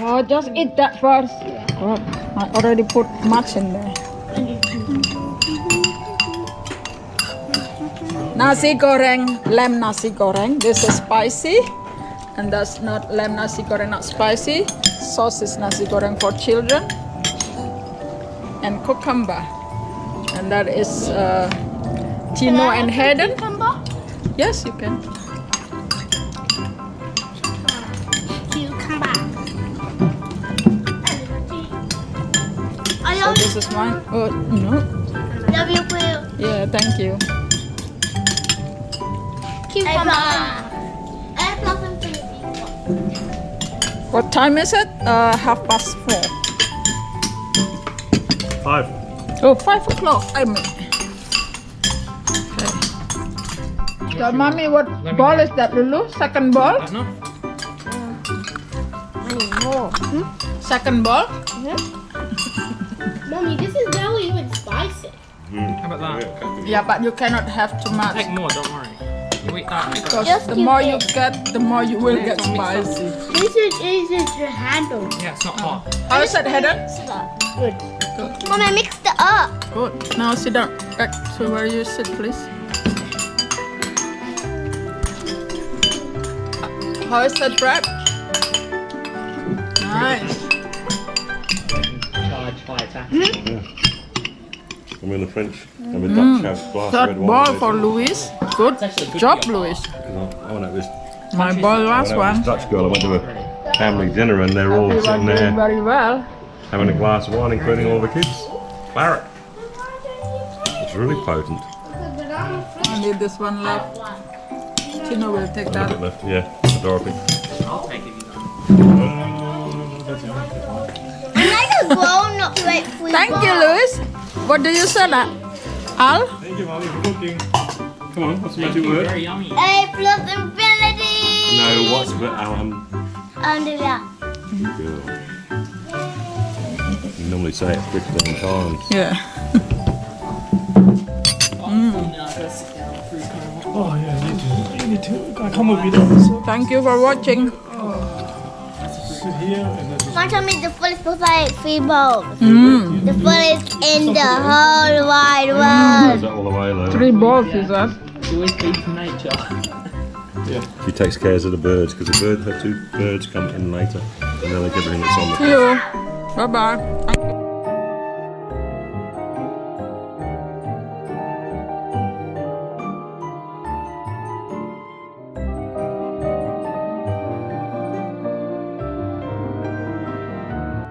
Oh, just eat that first. Good. I already put much in there. Nasi goreng, lamb nasi goreng. This is spicy, and that's not lamb nasi goreng, not spicy. Sauce is nasi goreng for children, and cucumber, and that is uh, Tino and Hayden. Yes, you can. This is mine. Oh no. love you, Will. Yeah, thank you. Cucumber. Add nothing to me. What time is it? Uh, half past four. Five. Oh, five o'clock. I mean. Okay. So, mommy, what ball is that, Lulu? Second ball? No? Second ball? Mommy, this is not even spicy. Hmm. How about that? Yeah, but you cannot have too much. Take more, don't worry. You eat that. Because Just the more it. you get, the more you will Yeah, get it's all mixed spicy. This is easy to handle. Yeah, it's not oh. hot. How is it, Heather? Good. Mommy, I mixed it up. Good. Now sit down. Back to where you sit, please. How is that bread? I'm in the French. I'm mm. a Dutch have glass of Third red ball for Louis. Good job, for your Louis. I went out this, My ball last one. this Dutch girl. I went to a family dinner and they're all You sitting there very well. having a glass of wine, including all the kids. Claret. It's really potent. I need this one left. Tino will take A that. bit left, yeah. Dorothy. I'll take it. You don't. I'm like a grown up like free Thank you, Louis. What do you say that? Al? Thank you, Molly, for cooking. Come on, what's the Thank you, very yummy. A plus infinity. No, what's the um, Under that. good. You normally say it 15 times. Yeah. Oh yeah, you need to. You need to. I come with you though. Thank you for watching. Sit here and then just. My tummy the fullest was like three bowls. Mm. The fullest in the whole wide world. that all the way though? Three balls is that? You always feed from nature. She takes cares of the birds because the bird, her two birds come in later and then they give everything that's on the See you. Bye bye.